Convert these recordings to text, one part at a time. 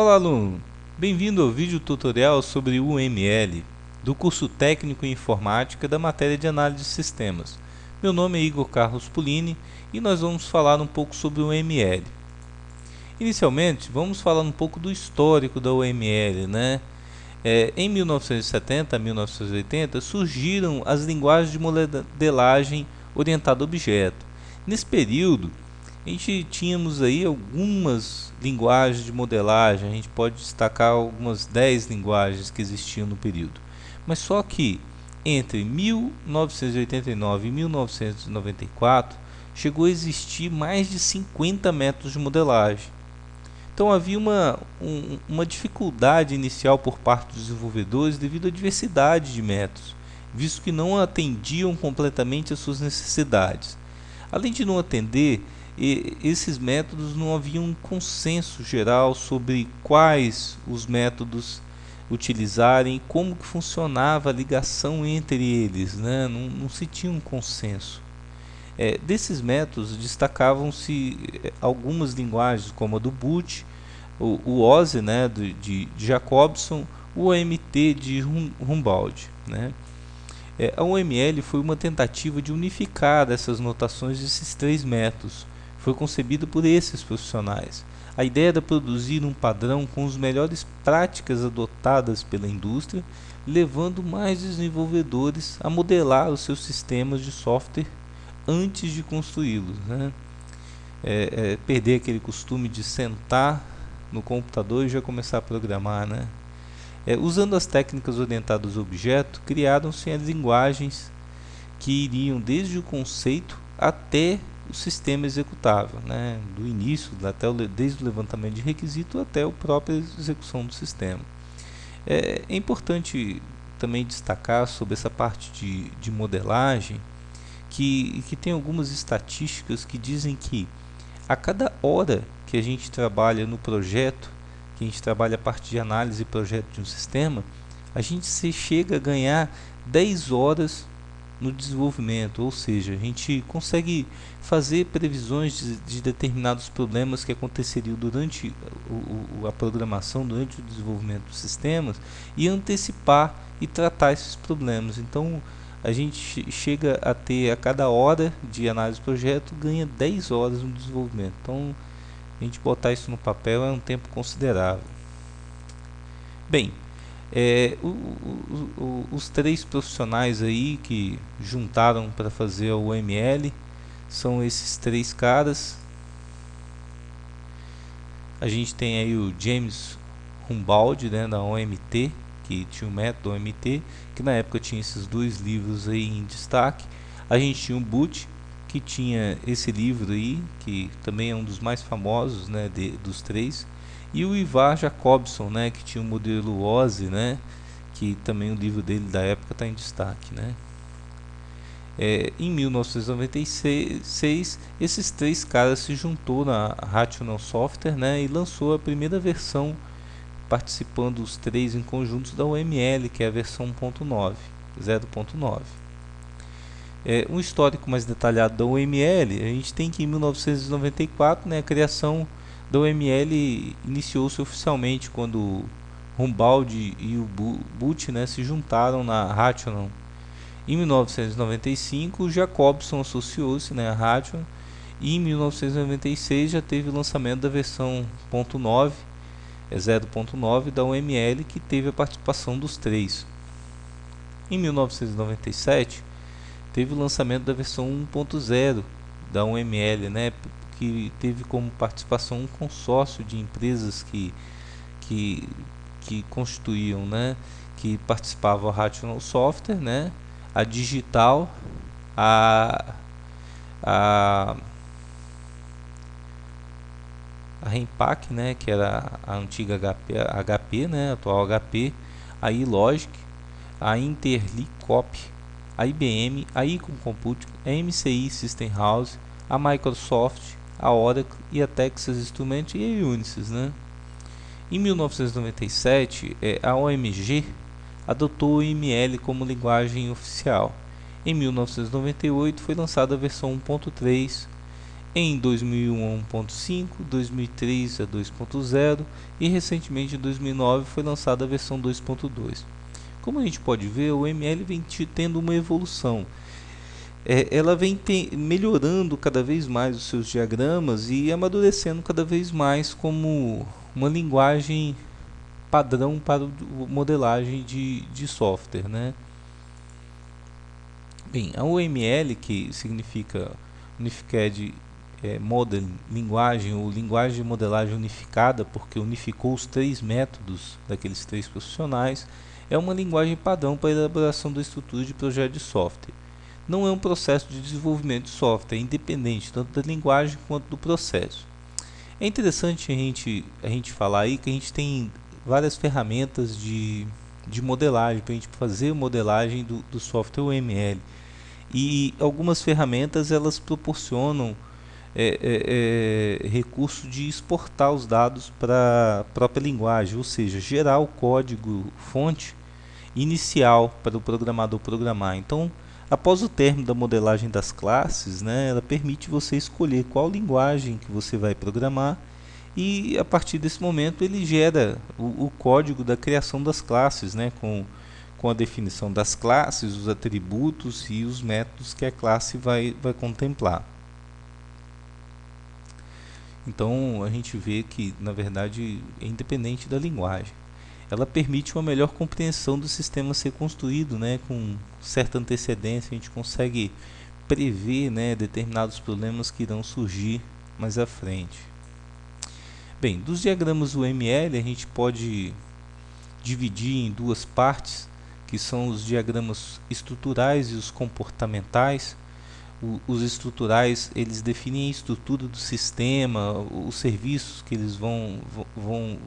Olá aluno, bem-vindo ao vídeo tutorial sobre UML do curso técnico em informática da matéria de análise de sistemas. Meu nome é Igor Carlos Pulini e nós vamos falar um pouco sobre UML. Inicialmente, vamos falar um pouco do histórico da UML, né? É, em 1970 a 1980 surgiram as linguagens de modelagem orientada a objeto. Nesse período, a gente tínhamos aí algumas linguagens de modelagem, a gente pode destacar algumas 10 linguagens que existiam no período. Mas só que entre 1989 e 1994 chegou a existir mais de 50 métodos de modelagem. Então havia uma, um, uma dificuldade inicial por parte dos desenvolvedores devido à diversidade de métodos, visto que não atendiam completamente às suas necessidades. Além de não atender, e esses métodos não havia um consenso geral sobre quais os métodos utilizarem e como que funcionava a ligação entre eles, né? não, não se tinha um consenso. É, desses métodos destacavam-se é, algumas linguagens como a do Boot, o, o né, de, de Jacobson, o OMT de Humboldt. Né? É, a UML foi uma tentativa de unificar essas notações desses três métodos, foi concebido por esses profissionais. A ideia era produzir um padrão com as melhores práticas adotadas pela indústria, levando mais desenvolvedores a modelar os seus sistemas de software antes de construí-los. Né? É, é, perder aquele costume de sentar no computador e já começar a programar. Né? É, usando as técnicas orientadas ao objeto, criaram-se as linguagens que iriam desde o conceito até o sistema executável, né? do início, até o, desde o levantamento de requisito até a própria execução do sistema. É, é importante também destacar sobre essa parte de, de modelagem que, que tem algumas estatísticas que dizem que a cada hora que a gente trabalha no projeto, que a gente trabalha a parte de análise e projeto de um sistema, a gente se chega a ganhar 10 horas no desenvolvimento, ou seja, a gente consegue fazer previsões de, de determinados problemas que aconteceriam durante o, o, a programação, durante o desenvolvimento dos sistemas e antecipar e tratar esses problemas. Então, a gente chega a ter a cada hora de análise do projeto ganha 10 horas no desenvolvimento. Então, a gente botar isso no papel é um tempo considerável. Bem, é, o, o, o, os três profissionais aí que juntaram para fazer o ML são esses três caras. A gente tem aí o James Humboldt, né, da OMT, que tinha o método OMT, que na época tinha esses dois livros aí em destaque. A gente tinha o Boot, que tinha esse livro aí, que também é um dos mais famosos, né, de, dos três e o Ivar Jacobson, né, que tinha o modelo OSI, né, que também o livro dele da época está em destaque. Né. É, em 1996, esses três caras se juntou na Rational Software né, e lançou a primeira versão, participando os três em conjuntos da UML, que é a versão 1.9, 0.9. É, um histórico mais detalhado da UML, a gente tem que em 1994 né, a criação da UML iniciou-se oficialmente quando Humboldt e o Butch né, se juntaram na Rational. Em 1995, Jacobson associou-se né, à Rational e em 1996 já teve o lançamento da versão .9, é 0.9 da UML que teve a participação dos três. Em 1997 teve o lançamento da versão 1.0 da UML, né, que teve como participação um consórcio de empresas que, que, que constituíam, né, que participavam a Rational Software, né, a Digital, a, a, a Rempac, né, que era a antiga HP, HP né, atual HP, a iLogic, a Interlicop, a IBM, a Icon Computing, a MCI System House, a Microsoft, a Oracle e a Texas Instruments e a Unisys. Né? Em 1997, é, a OMG adotou o ML como linguagem oficial. Em 1998 foi lançada a versão 1.3. em 2001 1.5, 2003 a 2.0 e recentemente em 2009 foi lançada a versão 2.2. Como a gente pode ver, o ML vem tendo uma evolução. É, ela vem melhorando cada vez mais os seus diagramas e amadurecendo cada vez mais como uma linguagem padrão para modelagem de, de software. Né? Bem, a UML, que significa Unified é, Model, linguagem ou linguagem de modelagem unificada, porque unificou os três métodos daqueles três profissionais, é uma linguagem padrão para a elaboração da estrutura de projeto de software. Não é um processo de desenvolvimento de software, é independente tanto da linguagem quanto do processo. É interessante a gente, a gente falar aí que a gente tem várias ferramentas de, de modelagem, para a gente fazer modelagem do, do software UML e algumas ferramentas elas proporcionam é, é, é, recurso de exportar os dados para a própria linguagem, ou seja, gerar o código fonte inicial para o programador programar. Então, após o término da modelagem das classes, né, ela permite você escolher qual linguagem que você vai programar e a partir desse momento ele gera o, o código da criação das classes, né, com com a definição das classes, os atributos e os métodos que a classe vai, vai contemplar. Então a gente vê que na verdade é independente da linguagem. Ela permite uma melhor compreensão do sistema ser construído, né, com certa antecedência, a gente consegue prever, né, determinados problemas que irão surgir mais à frente. Bem, dos diagramas UML a gente pode dividir em duas partes que são os diagramas estruturais e os comportamentais. O, os estruturais eles definem a estrutura do sistema, os serviços que eles vão, vão,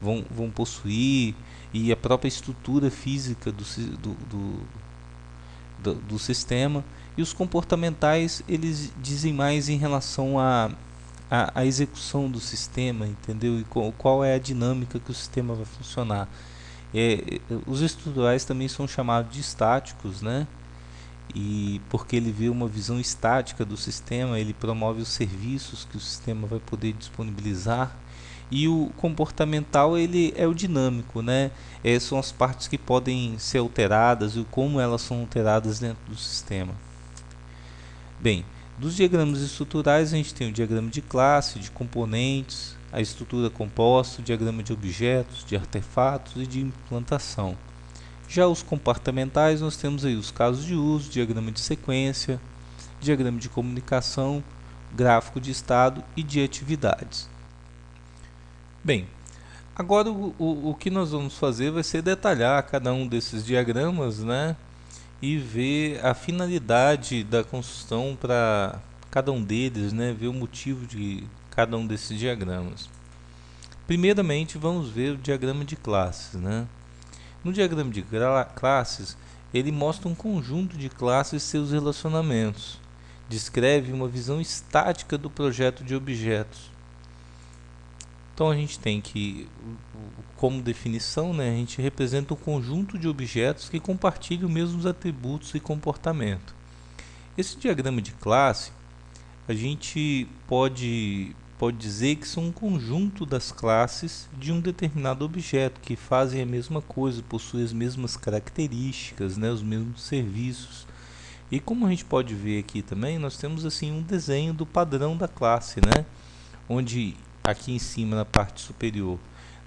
vão, vão possuir e a própria estrutura física do, do, do, do, do sistema. E os comportamentais eles dizem mais em relação a a, a, execução do sistema, entendeu? E qual, qual, é a dinâmica que o sistema vai funcionar. É, os estruturais também são chamados de estáticos, né? E porque ele vê uma visão estática do sistema, ele promove os serviços que o sistema vai poder disponibilizar. E o comportamental ele é o dinâmico, né? É, são as partes que podem ser alteradas e como elas são alteradas dentro do sistema. Bem, dos diagramas estruturais a gente tem o diagrama de classe, de componentes, a estrutura composta, o diagrama de objetos, de artefatos e de implantação. Já os comportamentais, nós temos aí os casos de uso, diagrama de sequência, diagrama de comunicação, gráfico de estado e de atividades. Bem, agora o, o, o que nós vamos fazer vai ser detalhar cada um desses diagramas, né? E ver a finalidade da construção para cada um deles, né? Ver o motivo de cada um desses diagramas. Primeiramente, vamos ver o diagrama de classes. Né? No diagrama de classes, ele mostra um conjunto de classes e seus relacionamentos. Descreve uma visão estática do projeto de objetos. Então a gente tem que, como definição, né, a gente representa um conjunto de objetos que compartilham os mesmos atributos e comportamento. Esse diagrama de classe, a gente pode pode dizer que são um conjunto das classes de um determinado objeto que fazem a mesma coisa, possuem as mesmas características, né, os mesmos serviços. E como a gente pode ver aqui também, nós temos assim um desenho do padrão da classe, né? Onde aqui em cima na parte superior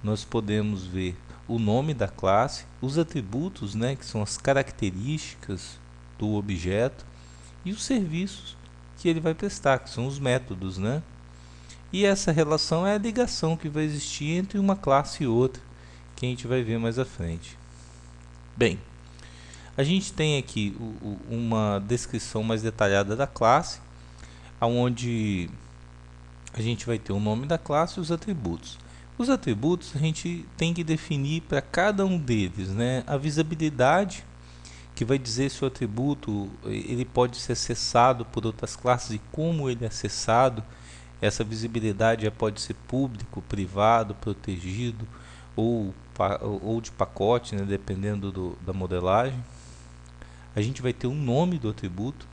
nós podemos ver o nome da classe, os atributos, né, que são as características do objeto e os serviços que ele vai prestar, que são os métodos, né? E essa relação é a ligação que vai existir entre uma classe e outra, que a gente vai ver mais à frente. Bem, a gente tem aqui uma descrição mais detalhada da classe, onde a gente vai ter o nome da classe e os atributos. Os atributos a gente tem que definir para cada um deles, né? A visibilidade, que vai dizer se o atributo ele pode ser acessado por outras classes e como ele é acessado essa visibilidade já pode ser público, privado, protegido ou, ou de pacote, né, dependendo do, da modelagem. A gente vai ter o um nome do atributo,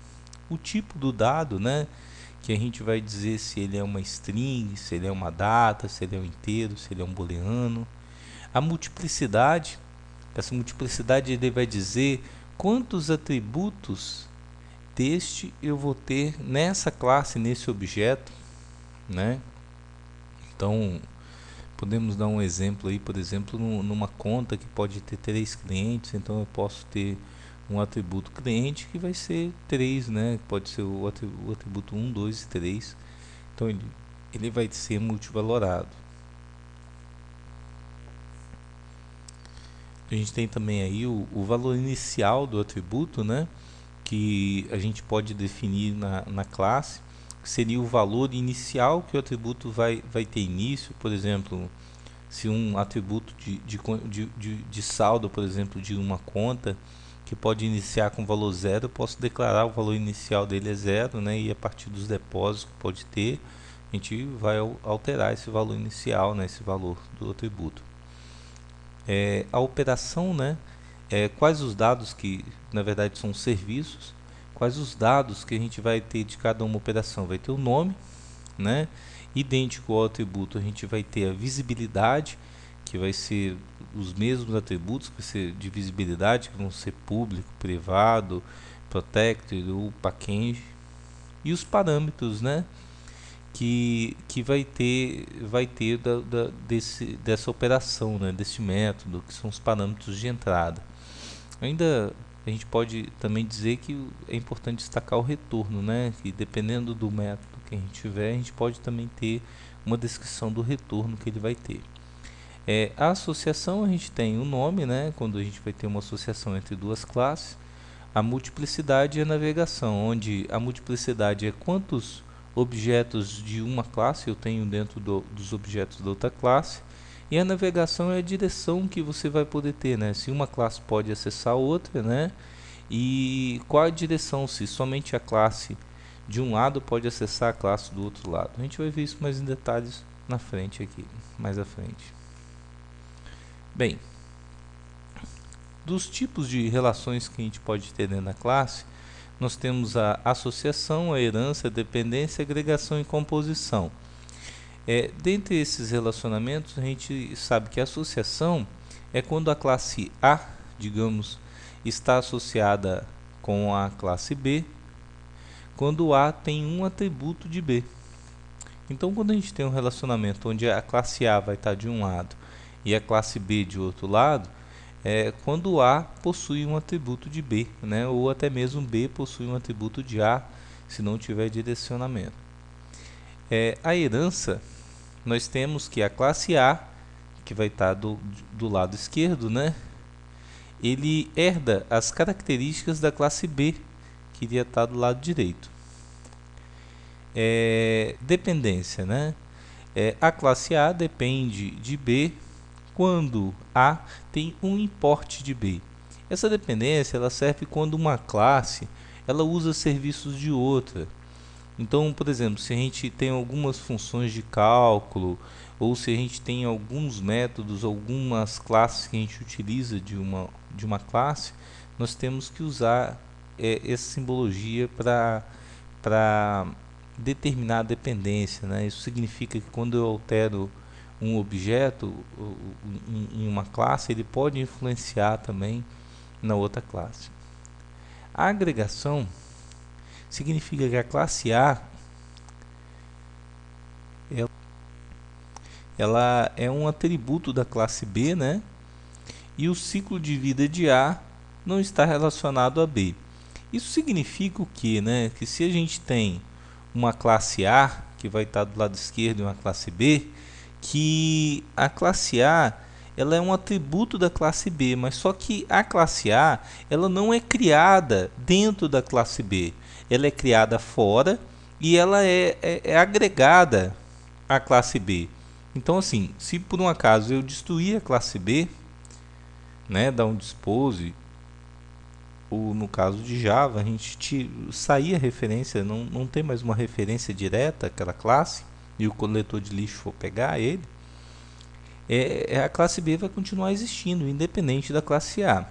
o tipo do dado, né, que a gente vai dizer se ele é uma string, se ele é uma data, se ele é um inteiro, se ele é um booleano. A multiplicidade, essa multiplicidade ele vai dizer quantos atributos deste eu vou ter nessa classe, nesse objeto, né? Então, podemos dar um exemplo aí, por exemplo, numa conta que pode ter três clientes, então eu posso ter um atributo cliente que vai ser 3, né? Pode ser o atributo 1, 2 e 3. Então ele, ele vai ser multivalorado. A gente tem também aí o, o valor inicial do atributo, né? Que a gente pode definir na, na classe, que seria o valor inicial que o atributo vai, vai ter início, por exemplo, se um atributo de, de, de, de saldo, por exemplo, de uma conta, que pode iniciar com valor zero, eu posso declarar o valor inicial dele é zero, né? E a partir dos depósitos que pode ter, a gente vai alterar esse valor inicial, né? Esse valor do atributo. É, a operação, né? É, quais os dados que, na verdade, são serviços, quais os dados que a gente vai ter de cada uma operação. Vai ter o nome, né? idêntico ao atributo, a gente vai ter a visibilidade, que vai ser os mesmos atributos que ser de visibilidade, que vão ser público, privado, protected ou package, e os parâmetros, né? Que, que vai ter, vai ter da, da, desse, dessa operação, né? desse método, que são os parâmetros de entrada. Ainda a gente pode também dizer que é importante destacar o retorno, né? que dependendo do método que a gente tiver, a gente pode também ter uma descrição do retorno que ele vai ter. É, a associação a gente tem o um nome, né, quando a gente vai ter uma associação entre duas classes. A multiplicidade e a navegação, onde a multiplicidade é quantos objetos de uma classe eu tenho dentro do, dos objetos da outra classe. E a navegação é a direção que você vai poder ter, né? Se uma classe pode acessar outra, né? E qual a direção, se somente a classe de um lado pode acessar a classe do outro lado. A gente vai ver isso mais em detalhes na frente aqui, mais à frente. Bem, dos tipos de relações que a gente pode ter dentro da classe, nós temos a associação, a herança, a dependência, a agregação e composição. É, dentre esses relacionamentos, a gente sabe que a associação é quando a classe A, digamos, está associada com a classe B, quando A tem um atributo de B. Então, quando a gente tem um relacionamento onde a classe A vai estar de um lado e a classe B de outro lado, é quando A possui um atributo de B, né? ou até mesmo B possui um atributo de A, se não tiver direcionamento. É, a herança, nós temos que a classe A, que vai estar do, do lado esquerdo, né? ele herda as características da classe B, que iria estar do lado direito. É, dependência, né? É, a classe A depende de B quando A tem um importe de B. Essa dependência ela serve quando uma classe ela usa serviços de outra. Então, por exemplo, se a gente tem algumas funções de cálculo ou se a gente tem alguns métodos, algumas classes que a gente utiliza de uma, de uma classe, nós temos que usar é, essa simbologia para determinar a dependência. Né? Isso significa que quando eu altero um objeto em uma classe, ele pode influenciar também na outra classe. A agregação significa que a classe A ela é um atributo da classe B, né? E o ciclo de vida de A não está relacionado a B. Isso significa o que, né? Que se a gente tem uma classe A que vai estar do lado esquerdo e uma classe B, que a classe A ela é um atributo da classe B, mas só que a classe A ela não é criada dentro da classe B, ela é criada fora e ela é, é, é agregada à classe B. Então assim, se por um acaso eu destruir a classe B, né, dar um dispose, ou no caso de Java, a gente sair a referência, não, não tem mais uma referência direta àquela classe, e o coletor de lixo for pegar ele, é, é, a classe B vai continuar existindo, independente da classe A.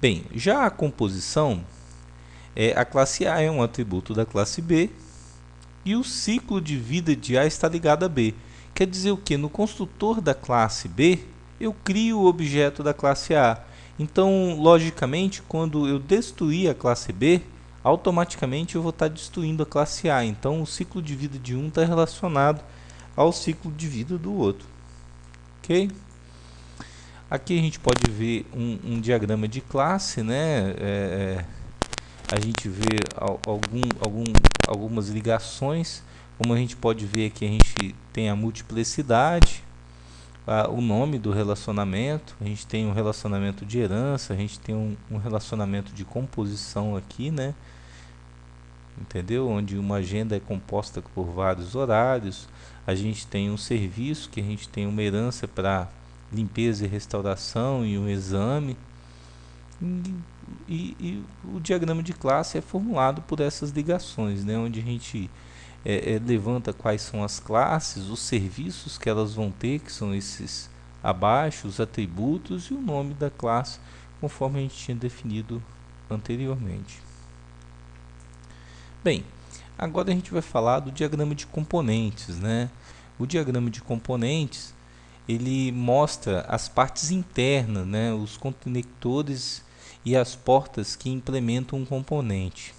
Bem, já a composição, é, a classe A é um atributo da classe B, E o ciclo de vida de A está ligado a B. Quer dizer o que? No construtor da classe B, eu crio o objeto da classe A. Então, logicamente, quando eu destruir a classe B, automaticamente eu vou estar destruindo a classe A. Então, o ciclo de vida de um está relacionado ao ciclo de vida do outro. Ok? Aqui a gente pode ver um, um diagrama de classe, né? É, é a gente vê algum, algum, algumas ligações. Como a gente pode ver aqui, a gente tem a multiplicidade, a, o nome do relacionamento, a gente tem um relacionamento de herança, a gente tem um, um relacionamento de composição aqui, né? Entendeu? Onde uma agenda é composta por vários horários. A gente tem um serviço, que a gente tem uma herança para limpeza e restauração e um exame. E, e, e, o diagrama de classe é formulado por essas ligações, né, onde a gente é, é, levanta quais são as classes, os serviços que elas vão ter, que são esses abaixo, os atributos e o nome da classe, conforme a gente tinha definido anteriormente. Bem, agora a gente vai falar do diagrama de componentes. Né? O diagrama de componentes ele mostra as partes internas, né, os conectores e as portas que implementam um componente.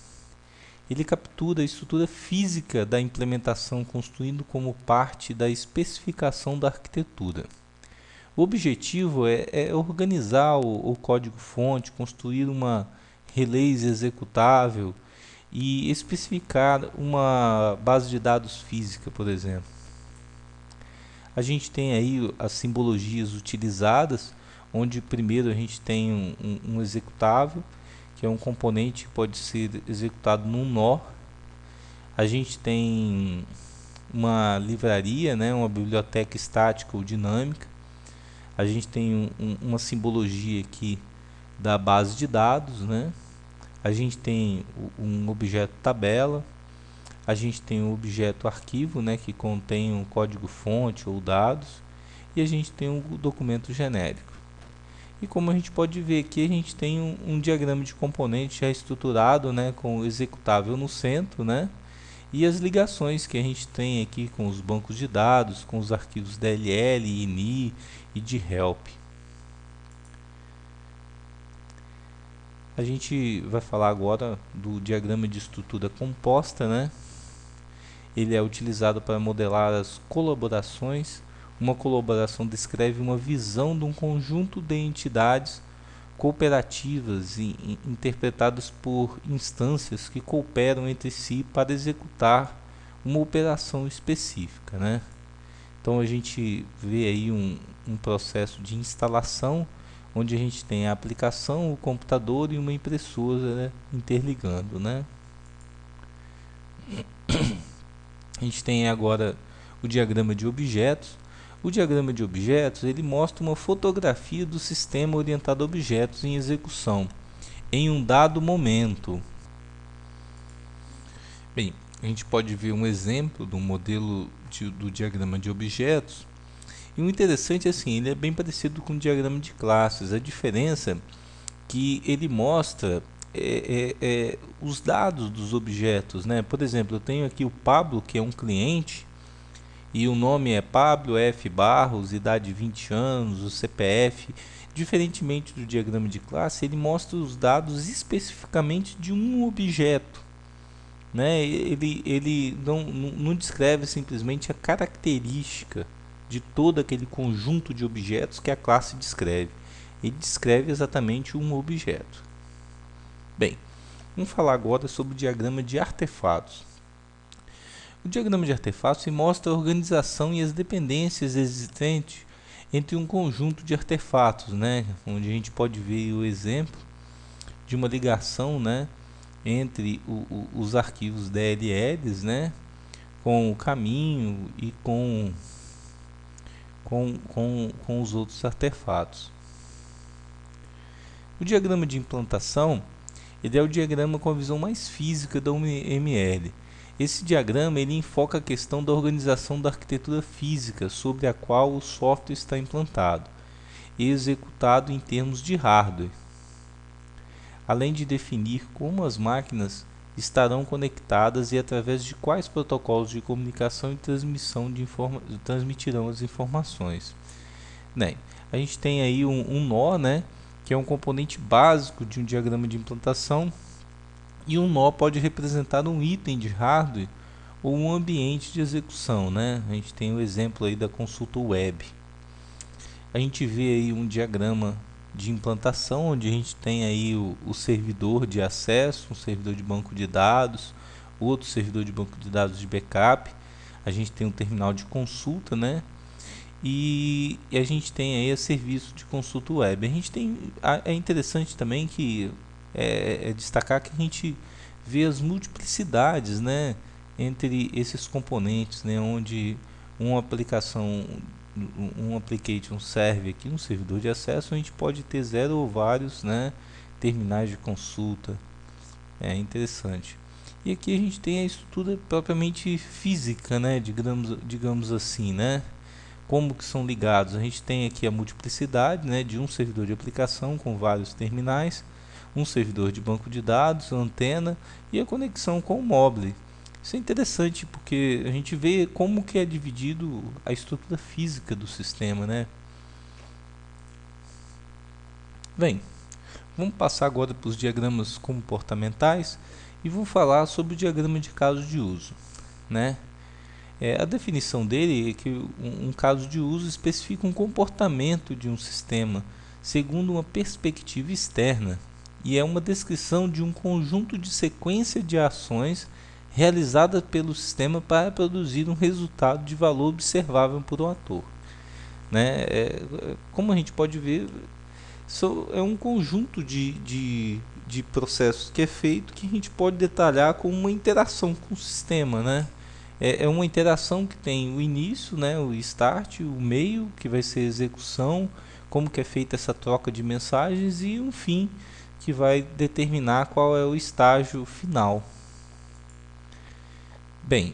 Ele captura a estrutura física da implementação construindo como parte da especificação da arquitetura. O objetivo é, é organizar o, o código-fonte, construir uma release executável e especificar uma base de dados física, por exemplo. A gente tem aí as simbologias utilizadas, onde primeiro a gente tem um, um, executável, que é um componente que pode ser executado num nó. A gente tem uma livraria, né, uma biblioteca estática ou dinâmica. A gente tem um, uma simbologia aqui da base de dados, né? A gente tem um objeto tabela, a gente tem o objeto arquivo, né, que contém um código fonte ou dados, e a gente tem um documento genérico. E como a gente pode ver aqui, a gente tem um, um diagrama de componentes já estruturado, né, com o executável no centro, né, e as ligações que a gente tem aqui com os bancos de dados, com os arquivos DLL, INI e de help. A gente vai falar agora do diagrama de estrutura composta, né? ele é utilizado para modelar as colaborações. Uma colaboração descreve uma visão de um conjunto de entidades cooperativas e, interpretadas por instâncias que cooperam entre si para executar uma operação específica, né? Então a gente vê aí um, um processo de instalação onde a gente tem a aplicação, o computador e uma impressora né, interligando, né? A gente tem agora o diagrama de objetos. O diagrama de objetos ele mostra uma fotografia do sistema orientado a objetos em execução em um dado momento. Bem, a gente pode ver um exemplo do modelo de, do diagrama de objetos. E o interessante é assim, ele é bem parecido com o diagrama de classes. A diferença que ele mostra é, é, é, os dados dos objetos, né? Por exemplo, eu tenho aqui o Pablo, que é um cliente, e o nome é Pablo F. Barros, idade 20 anos, o CPF. Diferentemente do diagrama de classe, ele mostra os dados especificamente de um objeto. Né? Ele, ele não, não descreve simplesmente a característica de todo aquele conjunto de objetos que a classe descreve. Ele descreve exatamente um objeto. Bem, vamos falar agora sobre o diagrama de artefatos. O diagrama de artefatos mostra a organização e as dependências existentes entre um conjunto de artefatos, né? onde a gente pode ver o exemplo de uma ligação né? entre o, o, os arquivos DLLs né? com o caminho e com, com, com, com os outros artefatos. O diagrama de implantação ele é o diagrama com a visão mais física da UML. Esse diagrama ele enfoca a questão da organização da arquitetura física sobre a qual o software está implantado e executado em termos de hardware, além de definir como as máquinas estarão conectadas e através de quais protocolos de comunicação e transmissão de transmitirão as informações. Bem, a gente tem aí um, um nó, né, que é um componente básico de um diagrama de implantação e um nó pode representar um item de hardware ou um ambiente de execução, né? A gente tem o exemplo aí da consulta web. A gente vê aí um diagrama de implantação, onde a gente tem aí o, o servidor de acesso, um servidor de banco de dados, outro servidor de banco de dados de backup. A gente tem um terminal de consulta, né? E, e a gente tem aí o serviço de consulta web. A gente tem, é interessante também que é, é destacar que a gente vê as multiplicidades, né? entre esses componentes, né, onde uma aplicação, um application serve aqui um servidor de acesso, a gente pode ter zero ou vários né, terminais de consulta. É interessante. E aqui a gente tem a estrutura propriamente física, né, digamos, digamos assim, né? Como que são ligados? A gente tem aqui a multiplicidade, né, de um servidor de aplicação com vários terminais, um servidor de banco de dados, antena e a conexão com o mobile, isso é interessante porque a gente vê como que é dividido a estrutura física do sistema, né? Bem, vamos passar agora para os diagramas comportamentais e vou falar sobre o diagrama de caso de uso, né? É, a definição dele é que um, um caso de uso especifica um comportamento de um sistema segundo uma perspectiva externa e é uma descrição de um conjunto de sequência de ações realizada pelo sistema para produzir um resultado de valor observável por um ator. Né? É, como a gente pode ver, é um conjunto de, de, de processos que é feito que a gente pode detalhar com uma interação com o sistema. Né? É, é uma interação que tem o início, né, o start, o meio, que vai ser a execução, como que é feita essa troca de mensagens e um fim que vai determinar qual é o estágio final. Bem,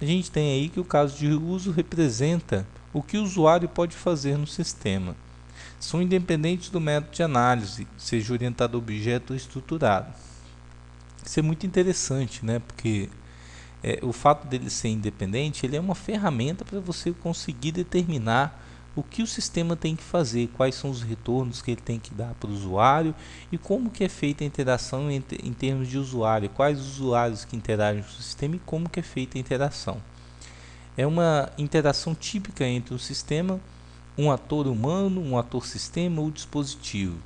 a gente tem aí que o caso de uso representa o que o usuário pode fazer no sistema. São independentes do método de análise, seja orientado a objeto ou estruturado. Isso é muito interessante, né? porque é, o fato dele ser independente ele é uma ferramenta para você conseguir determinar o que o sistema tem que fazer, quais são os retornos que ele tem que dar para o usuário e como que é feita a interação em, em termos de usuário, quais os usuários que interagem com o sistema e como que é feita a interação. É uma interação típica entre o sistema, um ator humano, um ator sistema ou dispositivo.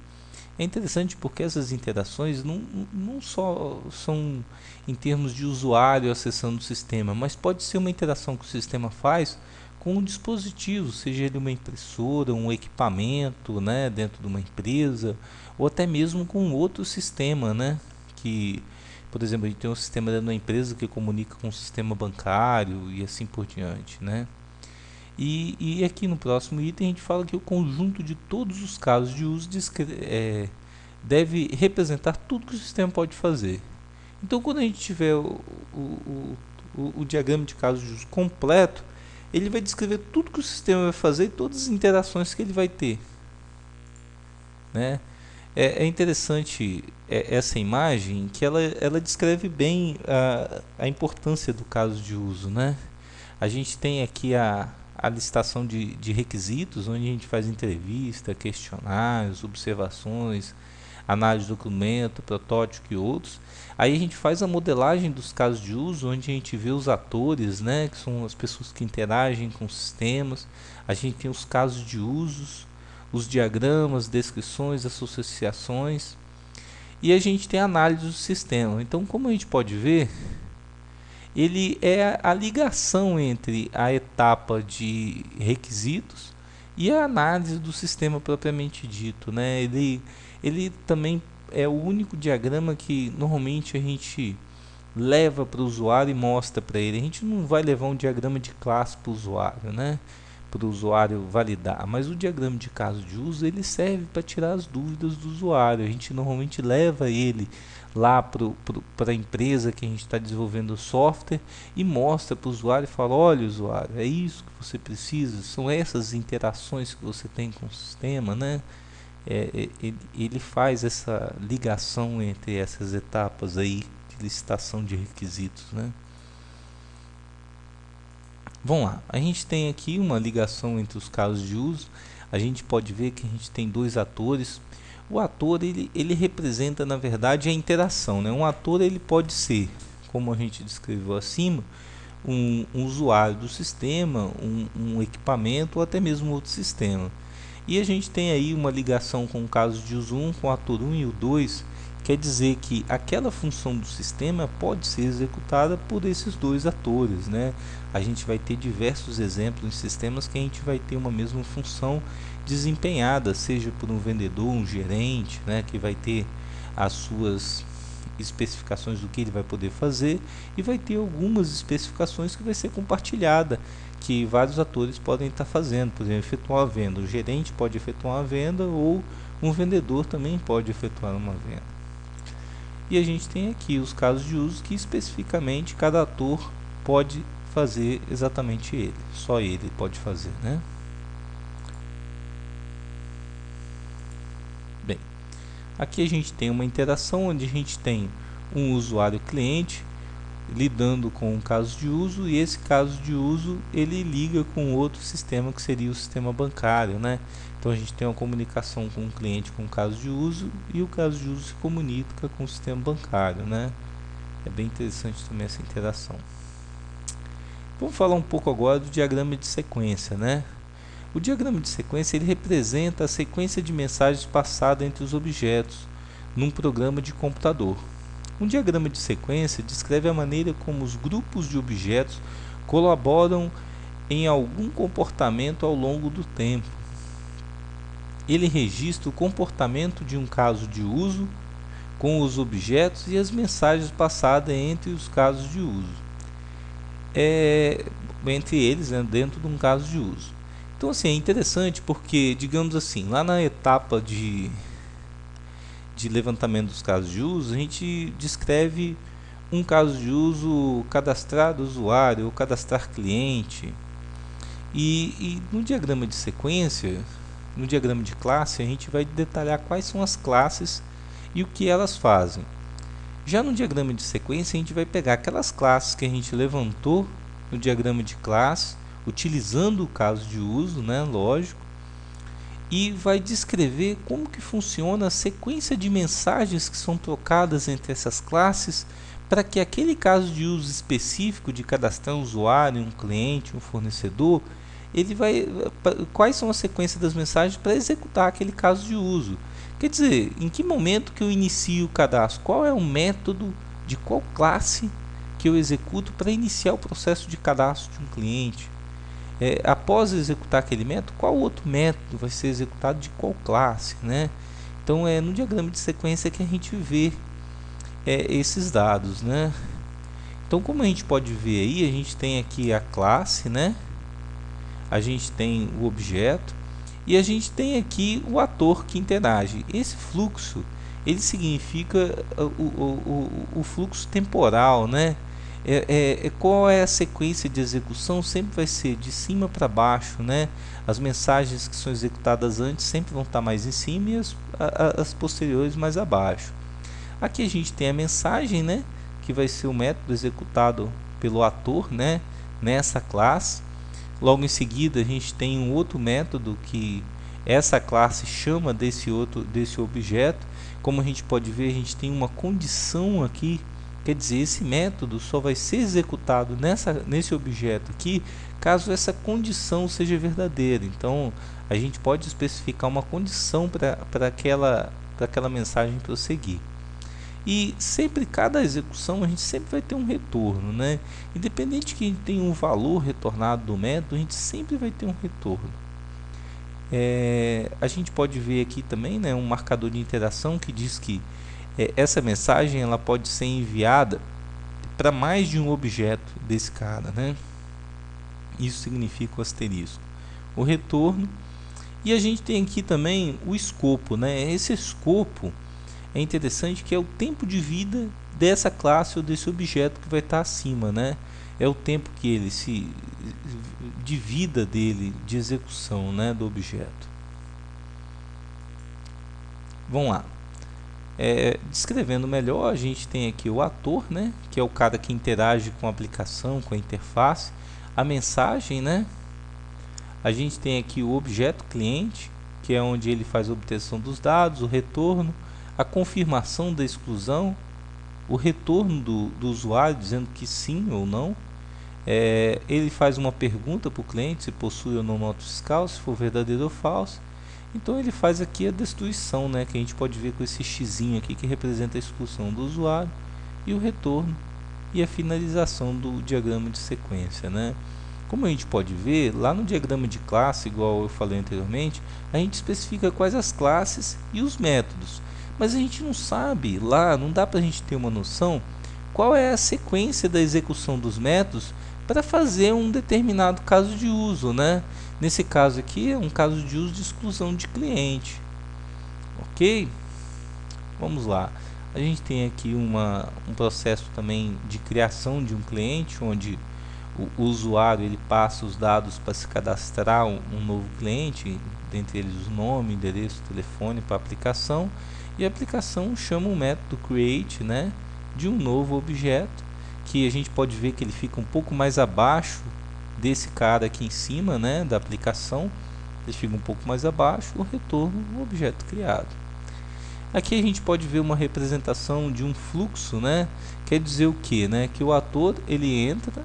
É interessante porque essas interações não, não só são em termos de usuário acessando o sistema, mas pode ser uma interação que o sistema faz com um dispositivo, seja ele uma impressora, um equipamento né, dentro de uma empresa, ou até mesmo com outro sistema, né, que, por exemplo, a gente tem um sistema dentro da empresa que comunica com o sistema bancário e assim por diante. Né. E, e aqui no próximo item a gente fala que o conjunto de todos os casos de uso é, deve representar tudo que o sistema pode fazer. Então, quando a gente tiver o, o, o, o diagrama de casos de uso completo, ele vai descrever tudo que o sistema vai fazer e todas as interações que ele vai ter. Né? É, é interessante é, essa imagem que ela, ela descreve bem a, a importância do caso de uso. Né? A gente tem aqui a, a listação de, de requisitos, onde a gente faz entrevista, questionários, observações, análise de documento, protótipo e outros. Aí a gente faz a modelagem dos casos de uso, onde a gente vê os atores, né, que são as pessoas que interagem com sistemas. A gente tem os casos de usos, os diagramas, descrições, associações. E a gente tem a análise do sistema. Então, como a gente pode ver, ele é a ligação entre a etapa de requisitos e a análise do sistema propriamente dito, né? Ele ele também é o único diagrama que normalmente a gente leva para o usuário e mostra para ele. A gente não vai levar um diagrama de classe para o usuário, né? Para o usuário validar, mas o diagrama de caso de uso ele serve para tirar as dúvidas do usuário. A gente normalmente leva ele lá para a empresa que a gente está desenvolvendo o software e mostra para o usuário e fala, olha usuário, é isso que você precisa, são essas interações que você tem com o sistema, né? É, é ele faz essa ligação entre essas etapas aí explicitação de requisitos, né? Vamos lá, a gente tem aqui uma ligação entre os casos de uso. A gente pode ver que a gente tem dois atores. O ator ele, ele representa na verdade a interação, né? Um ator ele pode ser, como a gente descreveu acima, um, um usuário do sistema, um, um equipamento ou até mesmo outro sistema. E a gente tem aí uma ligação com o caso de uso 1 com o ator 1 e o 2 quer dizer que aquela função do sistema pode ser executada por esses dois atores, né? A gente vai ter diversos exemplos em sistemas que a gente vai ter uma mesma função desempenhada, seja por um vendedor, um gerente, né, que vai ter as suas especificações do que ele vai poder fazer e vai ter algumas especificações que vai ser compartilhada que vários atores podem estar fazendo, por exemplo, efetuar a venda. O gerente pode efetuar a venda ou um vendedor também pode efetuar uma venda. E a gente tem aqui os casos de uso que especificamente cada ator pode fazer exatamente ele, só ele pode fazer, né? Bem, aqui a gente tem uma interação onde a gente tem um usuário cliente lidando com um caso de uso e esse caso de uso ele liga com outro sistema que seria o sistema bancário, né? Então a gente tem uma comunicação com o cliente com o caso de uso e o caso de uso se comunica com o sistema bancário, né? É bem interessante também essa interação. Vamos falar um pouco agora do diagrama de sequência, né? O diagrama de sequência ele representa a sequência de mensagens passada entre os objetos num programa de computador. Um diagrama de sequência descreve a maneira como os grupos de objetos colaboram em algum comportamento ao longo do tempo ele registra o comportamento de um caso de uso com os objetos e as mensagens passadas entre os casos de uso. É, entre eles, né, dentro de um caso de uso. Então, assim, é interessante porque, digamos assim, lá na etapa de, de levantamento dos casos de uso, a gente descreve um caso de uso cadastrar usuário ou cadastrar cliente. E, e no diagrama de sequência, no diagrama de classe, a gente vai detalhar quais são as classes e o que elas fazem. Já no diagrama de sequência, a gente vai pegar aquelas classes que a gente levantou no diagrama de classe, utilizando o caso de uso, né, lógico, e vai descrever como que funciona a sequência de mensagens que são trocadas entre essas classes para que aquele caso de uso específico de cadastrar um usuário, um cliente, um fornecedor, ele vai quais são as sequências das mensagens para executar aquele caso de uso. Quer dizer, em que momento que eu inicio o cadastro? Qual é o método de qual classe que eu executo para iniciar o processo de cadastro de um cliente? É, após executar aquele método, qual outro método vai ser executado de qual classe, né? Então é no diagrama de sequência que a gente vê é, esses dados, né? Então como a gente pode ver aí, a gente tem aqui a classe, né? a gente tem o objeto e a gente tem aqui o ator que interage. Esse fluxo ele significa o, o, o, o fluxo temporal, né? É, é, é, qual é a sequência de execução? Sempre vai ser de cima para baixo, né? As mensagens que são executadas antes sempre vão estar mais em cima e as, a, as posteriores mais abaixo. Aqui a gente tem a mensagem, né? Que vai ser o método executado pelo ator, né? Nessa classe. Logo em seguida, a gente tem um outro método que essa classe chama desse outro desse objeto. Como a gente pode ver, a gente tem uma condição aqui, quer dizer, esse método só vai ser executado nessa nesse objeto aqui, caso essa condição seja verdadeira. Então, a gente pode especificar uma condição para aquela para aquela mensagem prosseguir. E sempre cada execução a gente sempre vai ter um retorno né? Independente que a gente tenha um valor retornado do método a gente sempre vai ter um retorno. É, a gente pode ver aqui também né um marcador de interação que diz que essa mensagem ela pode ser enviada para mais de um objeto desse cara né isso significa o asterisco o retorno e a gente tem aqui também o escopo né esse escopo é interessante que é o tempo de vida dessa classe ou desse objeto que vai estar acima, né? É o tempo que ele se de vida dele de execução, né, do objeto. Vamos lá. É, descrevendo melhor, a gente tem aqui o ator, né, que é o cara que interage com a aplicação, com a interface, a mensagem, né, a gente tem aqui o objeto cliente, que é onde ele faz a obtenção dos dados, o retorno, a confirmação da exclusão, o retorno do, do usuário dizendo que sim ou não, é, ele faz uma pergunta para o cliente se possui ou não nota fiscal, se for verdadeiro ou falso, então ele faz aqui a destruição, né, que a gente pode ver com esse x aqui que representa a expulsão do usuário e o retorno e a finalização do diagrama de sequência, né? Como a gente pode ver, lá no diagrama de classe, igual eu falei anteriormente, a gente especifica quais as classes e os métodos. Mas a gente não sabe lá, não dá para a gente ter uma noção qual é a sequência da execução dos métodos para fazer um determinado caso de uso, né? Nesse caso aqui é um caso de uso de exclusão de cliente. Ok? Vamos lá. A gente tem aqui uma, um processo também de criação de um cliente, onde o, usuário ele passa os dados para se cadastrar um, um, novo cliente, dentre eles o nome, endereço, telefone para a aplicação, e a aplicação chama o método create né, de um novo objeto, que a gente pode ver que ele fica um pouco mais abaixo desse cara aqui em cima, né, da aplicação, ele fica um pouco mais abaixo, o retorno o objeto criado. Aqui a gente pode ver uma representação de um fluxo, né? Quer dizer o que, né? Que o ator ele entra,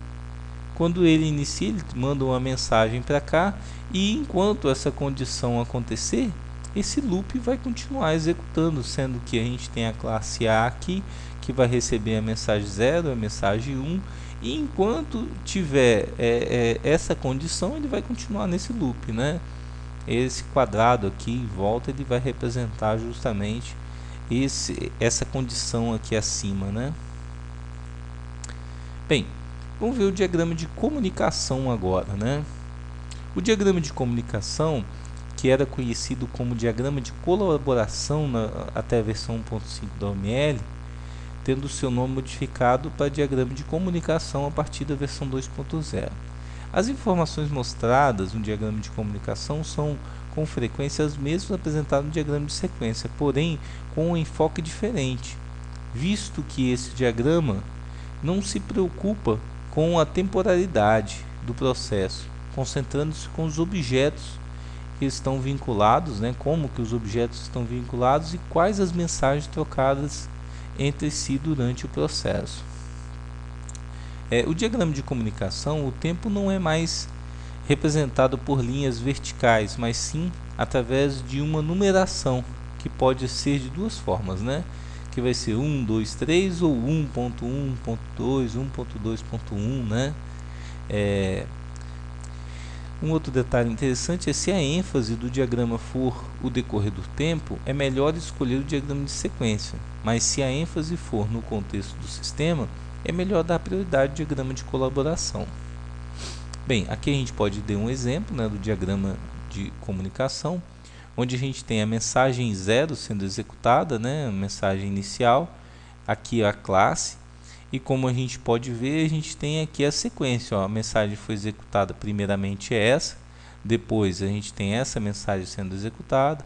quando ele inicia, ele manda uma mensagem para cá e enquanto essa condição acontecer, esse loop vai continuar executando, sendo que a gente tem a classe A aqui que vai receber a mensagem 0, a mensagem 1 um, e enquanto tiver é, é, essa condição ele vai continuar nesse loop né? Esse quadrado aqui em volta ele vai representar justamente esse essa condição aqui acima né? Bem vamos ver o diagrama de comunicação agora né? O diagrama de comunicação que era conhecido como diagrama de colaboração na, até a versão 1.5 da OML tendo seu nome modificado para diagrama de comunicação a partir da versão 2.0. As informações mostradas no diagrama de comunicação são com frequência as mesmas apresentadas no diagrama de sequência, porém com um enfoque diferente, visto que esse diagrama não se preocupa com a temporalidade do processo, concentrando-se com os objetos que estão vinculados, né, como que os objetos estão vinculados e quais as mensagens trocadas entre si durante o processo. É, o diagrama de comunicação, o tempo não é mais representado por linhas verticais, mas sim através de uma numeração, que pode ser de duas formas, né? que vai ser 1, 2, 3 ou 1.1.2, 1.2.1, né? É, um outro detalhe interessante é se a ênfase do diagrama for o decorrer do tempo, é melhor escolher o diagrama de sequência, mas se a ênfase for no contexto do sistema, é melhor dar prioridade ao diagrama de colaboração. Bem, aqui a gente pode dar um exemplo né, do diagrama de comunicação, onde a gente tem a mensagem zero sendo executada, né, a mensagem inicial, aqui a classe, e como a gente pode ver, a gente tem aqui a sequência. Ó, a mensagem foi executada primeiramente essa, depois a gente tem essa mensagem sendo executada,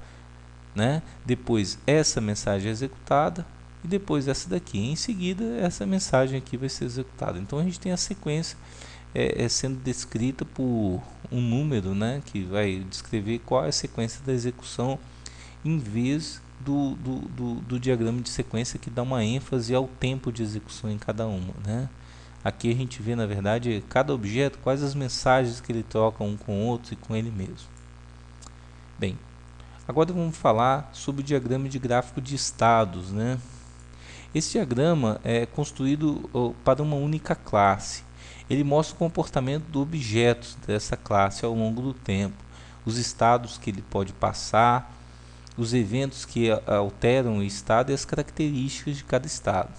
né? depois essa mensagem executada e depois essa daqui. Em seguida, essa mensagem aqui vai ser executada. Então a gente tem a sequência é, é sendo descrita por um número né? que vai descrever qual é a sequência da execução em vez do, do, do, do, diagrama de sequência que dá uma ênfase ao tempo de execução em cada uma. Né? Aqui a gente vê, na verdade, cada objeto, quais as mensagens que ele troca um com o outro e com ele mesmo. Bem, agora vamos falar sobre o diagrama de gráfico de estados. Né? Esse diagrama é construído para uma única classe. Ele mostra o comportamento do objeto dessa classe ao longo do tempo, os estados que ele pode passar, os eventos que alteram o estado e as características de cada estado.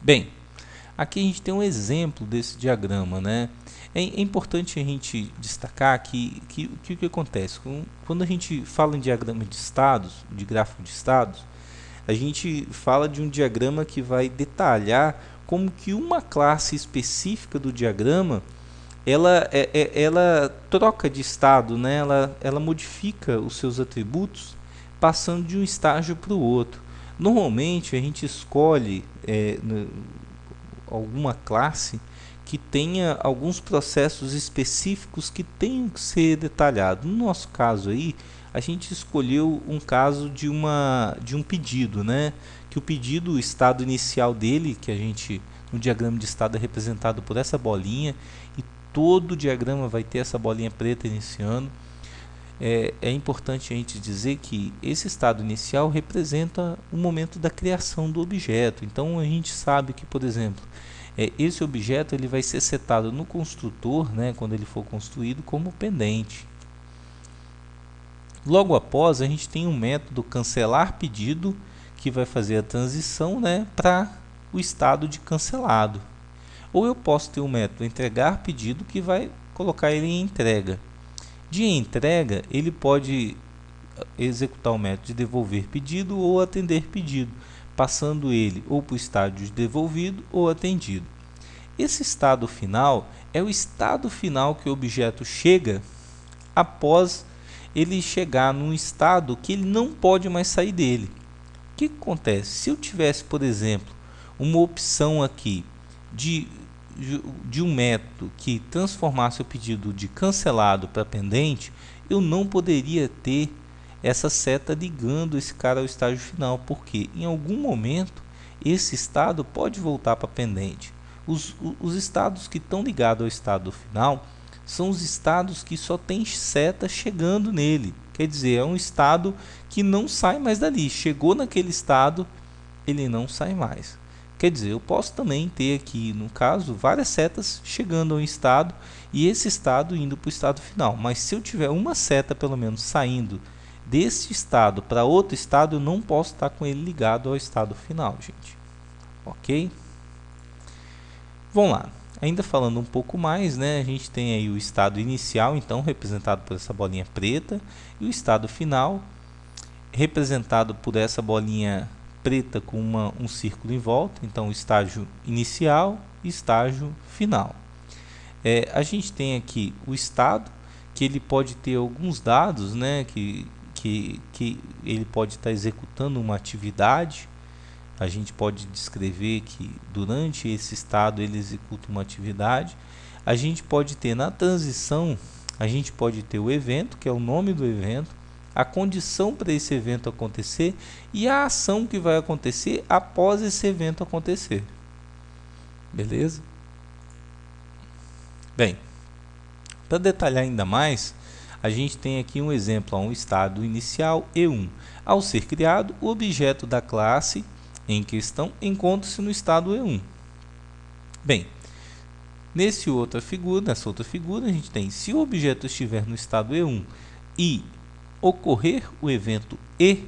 Bem, aqui a gente tem um exemplo desse diagrama, né? É, é importante a gente destacar que, que, que o que acontece quando a gente fala em diagrama de estados, de gráfico de estados, a gente fala de um diagrama que vai detalhar como que uma classe específica do diagrama ela, é, é, ela troca de estado, né? ela, ela modifica os seus atributos passando de um estágio para o outro. Normalmente a gente escolhe é, alguma classe que tenha alguns processos específicos que tenham que ser detalhados. No nosso caso aí, a gente escolheu um caso de, uma, de um pedido, né? Que o pedido, o estado inicial dele, que a gente no diagrama de estado é representado por essa bolinha e todo o diagrama vai ter essa bolinha preta iniciando. É, é importante a gente dizer que esse estado inicial representa o momento da criação do objeto. Então a gente sabe que, por exemplo, é, esse objeto ele vai ser setado no construtor, né, quando ele for construído, como pendente. Logo após, a gente tem um método cancelar pedido, que vai fazer a transição né, para o estado de cancelado. Ou eu posso ter um método entregar pedido, que vai colocar ele em entrega. De entrega, ele pode executar o método de devolver pedido ou atender pedido, passando ele ou para o estágio de devolvido ou atendido. Esse estado final é o estado final que o objeto chega após ele chegar num estado que ele não pode mais sair dele. O que acontece? Se eu tivesse, por exemplo, uma opção aqui de, de um método que transformasse o pedido de cancelado para pendente, eu não poderia ter essa seta ligando esse cara ao estágio final, porque em algum momento esse estado pode voltar para pendente. Os, os estados que estão ligados ao estado final são os estados que só tem seta chegando nele. Quer dizer, é um estado que não sai mais dali. Chegou naquele estado, ele não sai mais. Quer dizer, eu posso também ter aqui, no caso, várias setas chegando ao estado e esse estado indo para o estado final. Mas se eu tiver uma seta, pelo menos, saindo desse estado para outro estado, eu não posso estar com ele ligado ao estado final, gente. Ok? Vamos lá. Ainda falando um pouco mais, né, a gente tem aí o estado inicial, então representado por essa bolinha preta, e o estado final, representado por essa bolinha preta com uma, um círculo em volta, então estágio inicial e estágio final. É, a gente tem aqui o estado, que ele pode ter alguns dados, né, que, que, que ele pode estar executando uma atividade, a gente pode descrever que durante esse estado ele executa uma atividade. A gente pode ter na transição, a gente pode ter o evento, que é o nome do evento, a condição para esse evento acontecer e a ação que vai acontecer após esse evento acontecer. Beleza? Bem, para detalhar ainda mais, a gente tem aqui um exemplo, um estado inicial E1. Ao ser criado, o objeto da classe em questão encontra-se no estado E1. Bem, nesse outra figura, nessa outra figura, a gente tem se o objeto estiver no estado E1 e ocorrer o evento E,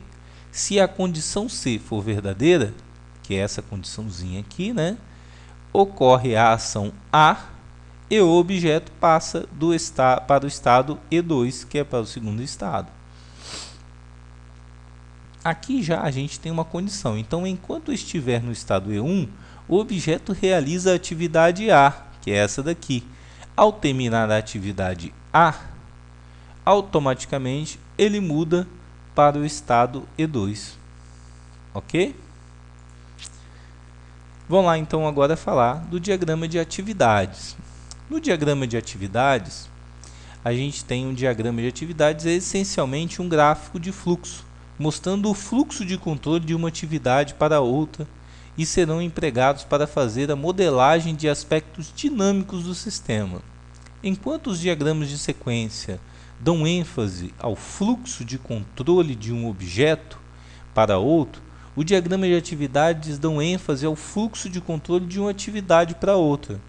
se a condição C for verdadeira, que é essa condiçãozinha aqui, né, ocorre a ação A e o objeto passa do para o estado E2, que é para o segundo estado. Aqui já a gente tem uma condição. Então, enquanto estiver no estado E1, o objeto realiza a atividade A, que é essa daqui. Ao terminar a atividade A, automaticamente ele muda para o estado E2. Ok? Vamos lá então agora falar do diagrama de atividades. No diagrama de atividades, a gente tem um diagrama de atividades, é essencialmente um gráfico de fluxo mostrando o fluxo de controle de uma atividade para outra e serão empregados para fazer a modelagem de aspectos dinâmicos do sistema. Enquanto os diagramas de sequência dão ênfase ao fluxo de controle de um objeto para outro, o diagrama de atividades dão ênfase ao fluxo de controle de uma atividade para outra.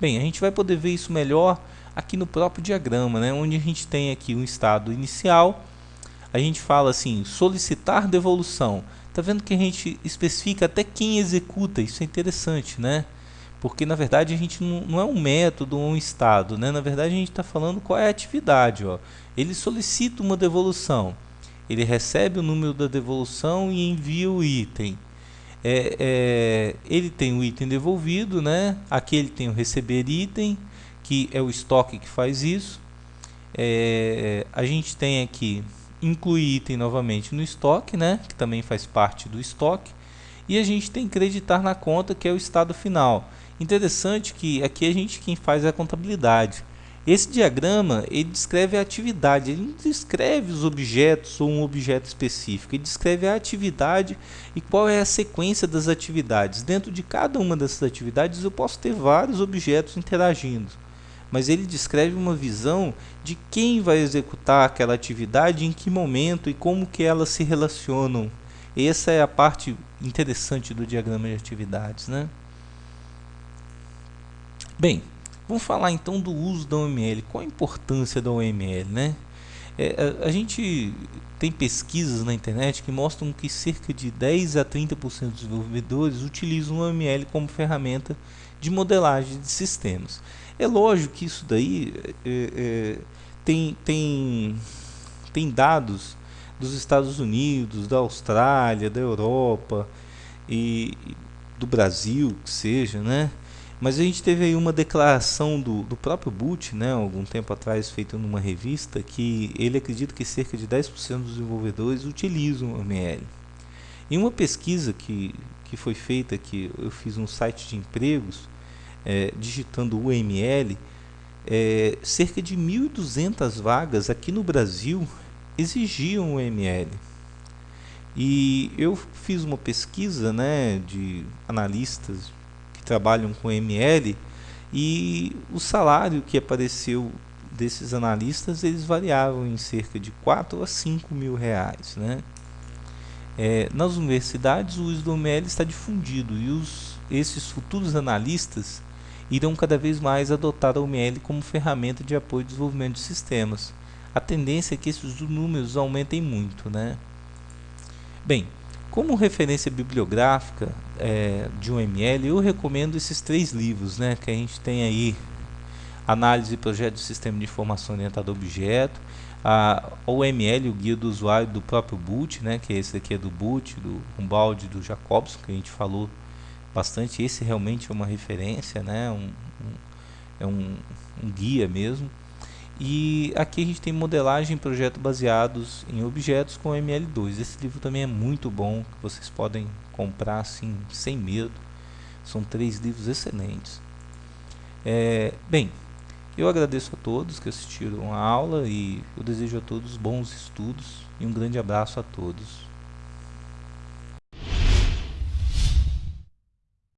Bem, a gente vai poder ver isso melhor aqui no próprio diagrama, né, onde a gente tem aqui um estado inicial a gente fala assim, solicitar devolução. Tá vendo que a gente especifica até quem executa, isso é interessante, né? Porque na verdade a gente não, não é um método ou um estado, né? Na verdade a gente está falando qual é a atividade, ó. Ele solicita uma devolução, ele recebe o número da devolução e envia o item. É, é, ele tem o item devolvido, né? Aqui ele tem o receber item, que é o estoque que faz isso. É, a gente tem aqui incluir item novamente no estoque, né, que também faz parte do estoque, e a gente tem creditar na conta, que é o estado final. Interessante que aqui a gente quem faz é a contabilidade. Esse diagrama ele descreve a atividade, ele não descreve os objetos ou um objeto específico, ele descreve a atividade e qual é a sequência das atividades. Dentro de cada uma dessas atividades eu posso ter vários objetos interagindo, mas ele descreve uma visão de quem vai executar aquela atividade, em que momento e como que elas se relacionam. Essa é a parte interessante do diagrama de atividades. Né? Bem, Vamos falar então do uso da OML. Qual a importância da OML, né? É, a, a, gente tem pesquisas na internet que mostram que cerca de 10 a 30% dos desenvolvedores utilizam o OML como ferramenta de modelagem de sistemas. É lógico que isso daí é, é, tem, tem, tem dados dos Estados Unidos, da Austrália, da Europa e do Brasil, que seja, né? Mas a gente teve aí uma declaração do, do próprio Boot, né, algum tempo atrás, feita numa revista, que ele acredita que cerca de 10% dos desenvolvedores utilizam o ML. Em uma pesquisa que, que foi feita, que eu fiz um site de empregos, é, digitando o UML, é, cerca de 1.200 vagas aqui no Brasil exigiam o ML. E eu fiz uma pesquisa né, de analistas trabalham com ML e o salário que apareceu desses analistas eles variavam em cerca de 4 a 5 mil reais né? É, nas universidades o uso do ML está difundido e os, esses futuros analistas irão cada vez mais adotar o ML como ferramenta de apoio ao desenvolvimento de sistemas a tendência é que esses números aumentem muito né? bem como referência bibliográfica é, de um ML, eu recomendo esses três livros, né, que a gente tem aí Análise e Projeto de Sistema de Informação Orientado a Objeto, a OML, o Guia do Usuário do próprio Boot, né, que esse aqui é do Boot, do Humboldt, do Jacobson, que a gente falou bastante, esse realmente é uma referência, né, um, um é um, um guia mesmo. E aqui a gente tem modelagem e projeto baseados em objetos com ML2. Esse livro também é muito bom, vocês podem comprar assim, sem medo. São três livros excelentes. É, bem, eu agradeço a todos que assistiram a aula e eu desejo a todos bons estudos e um grande abraço a todos.